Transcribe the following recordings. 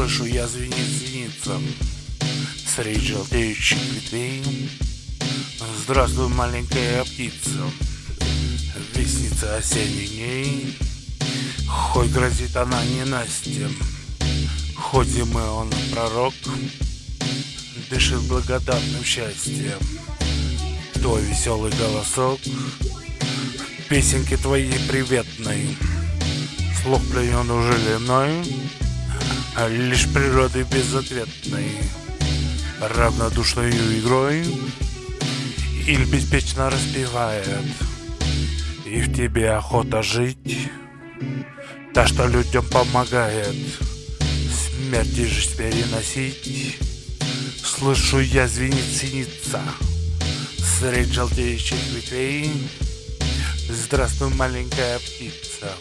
Слышу я звенит звенится Среди желтеющих ветвей. Здравствуй, маленькая птица Вестница осенних дней. Хоть грозит она ненастьем Хоть зимы он пророк Дышит благодатным счастьем. Твой веселый голосок Песенки твоей приветной Слух пленен уже ли мной а Лишь природой безответной Равнодушною игрой Или беспечно распевает И в тебе охота жить Та, что людям помогает Смерть и жизнь переносить. Слышу я звенит синица Средь желтеющих ветвей. Здравствуй, маленькая птица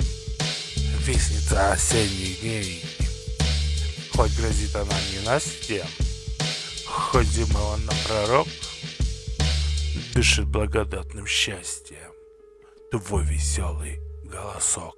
Вестница осенних дней Хоть она ненастьем Хоть зимой он на пророк Дышит благодатным счастьем Твой веселый голосок